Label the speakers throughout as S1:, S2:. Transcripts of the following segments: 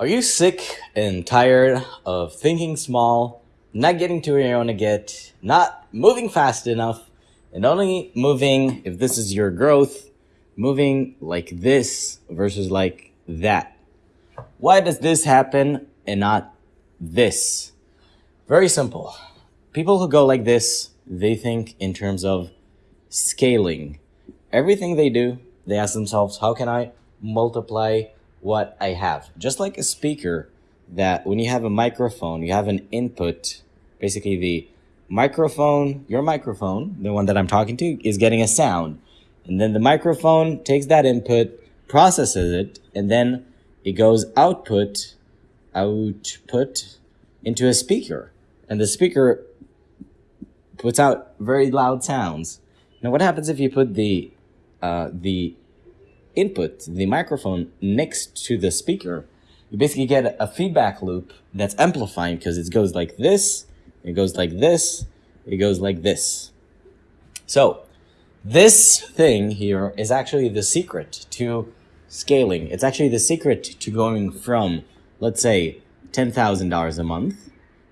S1: Are you sick and tired of thinking small, not getting to where you want to get, not moving fast enough, and only moving, if this is your growth, moving like this versus like that? Why does this happen and not this? Very simple. People who go like this, they think in terms of scaling. Everything they do, they ask themselves, how can I multiply what I have? Just like a speaker that when you have a microphone, you have an input, basically the microphone, your microphone, the one that I'm talking to, is getting a sound. And then the microphone takes that input, processes it, and then it goes output, output into a speaker. And the speaker puts out very loud sounds. Now what happens if you put the, uh, the input, the microphone next to the speaker? You basically get a feedback loop that's amplifying because it goes like this, it goes like this, it goes like this. So this thing here is actually the secret to scaling. It's actually the secret to going from, let's say, $10,000 a month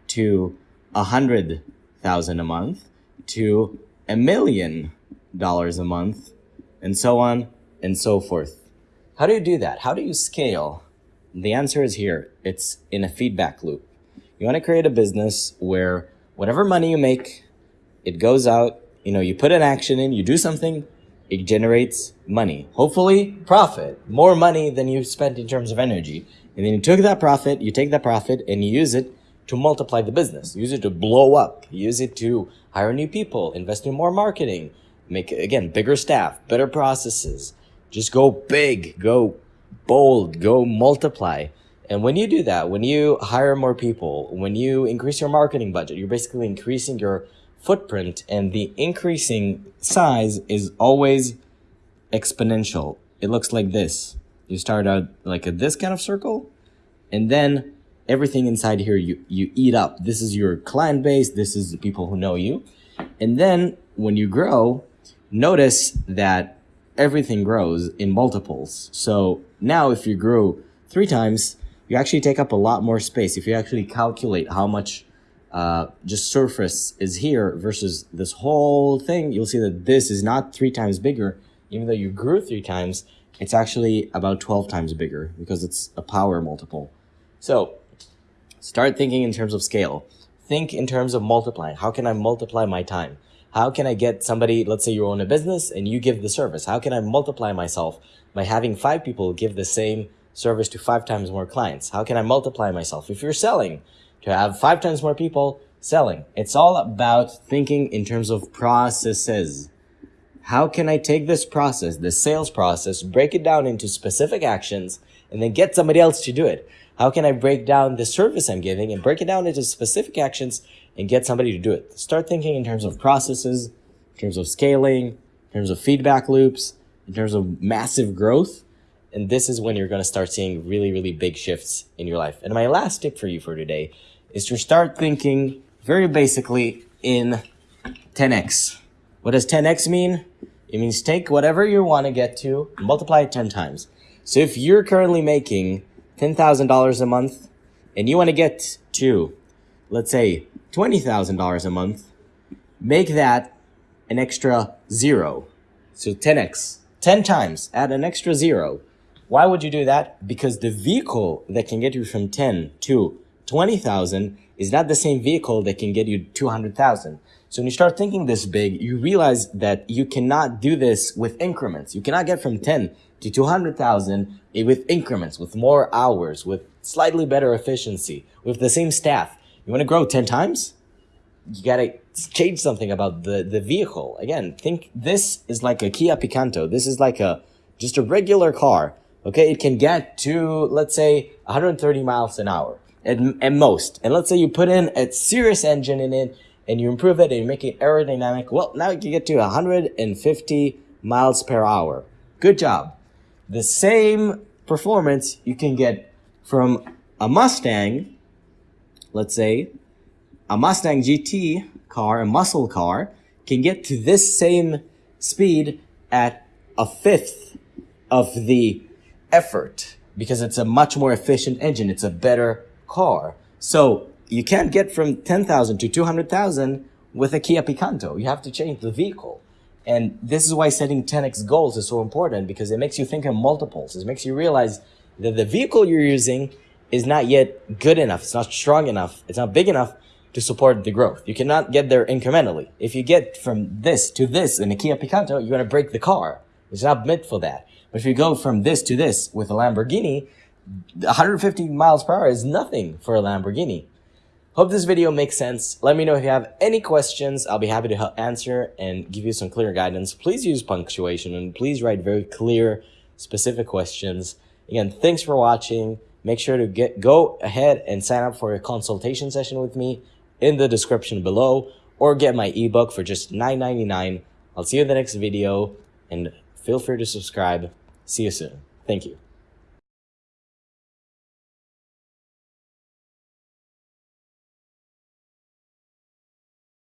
S1: to a hundred thousand a month to a million dollars a month and so on and so forth. How do you do that? How do you scale? The answer is here. It's in a feedback loop. You want to create a business where whatever money you make, it goes out, you know, you put an action in, you do something, it generates money. Hopefully profit, more money than you spent in terms of energy. And then you took that profit, you take that profit and you use it to multiply the business. Use it to blow up. Use it to hire new people, invest in more marketing, make, again, bigger staff, better processes. Just go big, go bold, go multiply. And when you do that, when you hire more people, when you increase your marketing budget, you're basically increasing your footprint and the increasing size is always exponential. It looks like this. You start out like a this kind of circle and then everything inside here you, you eat up. This is your client base. This is the people who know you. And then when you grow, notice that everything grows in multiples. So now if you grow three times, you actually take up a lot more space. If you actually calculate how much uh, just surface is here versus this whole thing, you'll see that this is not three times bigger. Even though you grew three times, it's actually about 12 times bigger because it's a power multiple. So start thinking in terms of scale. Think in terms of multiplying. How can I multiply my time? How can I get somebody, let's say you own a business and you give the service. How can I multiply myself by having five people give the same service to five times more clients? How can I multiply myself? If you're selling, to have five times more people selling. It's all about thinking in terms of processes. How can I take this process, this sales process, break it down into specific actions, and then get somebody else to do it? How can I break down the service I'm giving and break it down into specific actions and get somebody to do it? Start thinking in terms of processes, in terms of scaling, in terms of feedback loops, in terms of massive growth. And this is when you're going to start seeing really, really big shifts in your life. And my last tip for you for today is to start thinking very basically in 10x. What does 10x mean? It means take whatever you want to get to, multiply it 10 times. So if you're currently making $10,000 a month and you want to get to, let's say, $20,000 a month, make that an extra zero. So 10x, 10 times, add an extra zero. Why would you do that? Because the vehicle that can get you from 10 to 20,000 is not the same vehicle that can get you 200,000. So when you start thinking this big, you realize that you cannot do this with increments. You cannot get from 10 to 200,000 with increments, with more hours, with slightly better efficiency, with the same staff. You want to grow 10 times? You got to change something about the, the vehicle. Again, think this is like a Kia Picanto. This is like a, just a regular car. Okay. It can get to, let's say 130 miles an hour at, at most. And let's say you put in a serious engine in it and you improve it and you make it aerodynamic. Well, now you can get to 150 miles per hour. Good job the same performance you can get from a Mustang, let's say, a Mustang GT car, a muscle car, can get to this same speed at a fifth of the effort because it's a much more efficient engine. It's a better car. So you can't get from 10,000 to 200,000 with a Kia Picanto. You have to change the vehicle. And this is why setting 10x goals is so important because it makes you think in multiples. It makes you realize that the vehicle you're using is not yet good enough. It's not strong enough. It's not big enough to support the growth. You cannot get there incrementally. If you get from this to this in a Kia Picanto, you're going to break the car. It's not meant for that. But if you go from this to this with a Lamborghini, 150 miles per hour is nothing for a Lamborghini. Hope this video makes sense. Let me know if you have any questions. I'll be happy to help answer and give you some clear guidance. Please use punctuation and please write very clear, specific questions. Again, thanks for watching. Make sure to get go ahead and sign up for a consultation session with me in the description below or get my ebook for just $9.99. I'll see you in the next video and feel free to subscribe. See you soon. Thank you.